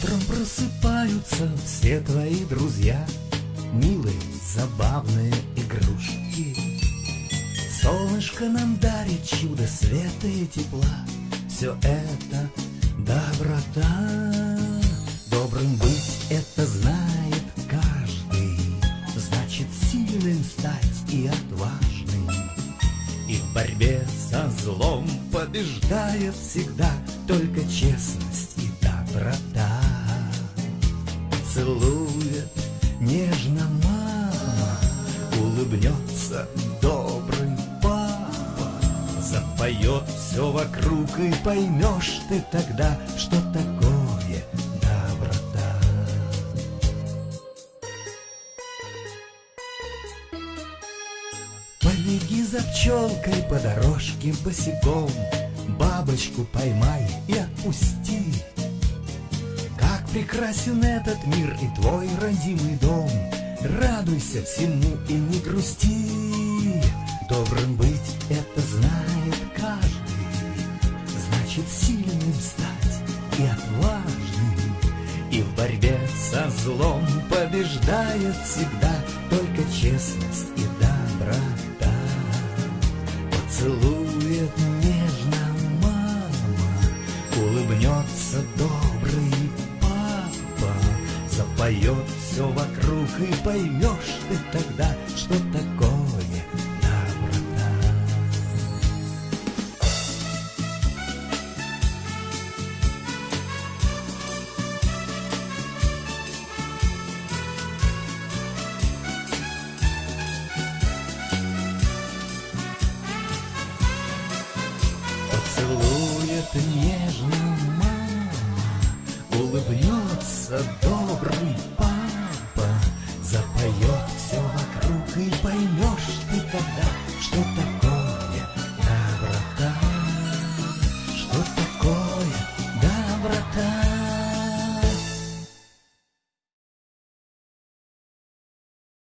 просыпаются все твои друзья, Милые, забавные игрушки. Солнышко нам дарит чудо света и тепла, Все это доброта. Добрым быть это знает каждый, Значит сильным стать и отважным. И в борьбе со злом побеждает всегда Только честность и доброта. Целует нежно мама, Улыбнется добрый папа, Запоет все вокруг и поймешь ты тогда, Что такое доброта. Побеги за пчелкой по дорожке босиком, Бабочку поймай и отпусти. Прекрасен этот мир и твой родимый дом, Радуйся всему и не грусти. Добрым быть это знает каждый, Значит сильным стать и отважным. И в борьбе со злом побеждает всегда Только честность и доброта. Поцелует Запоет все вокруг и поймешь ты тогда, Что такое доброта. Поцелует нежно мама, Улыбнется Добрый папа, за запоем.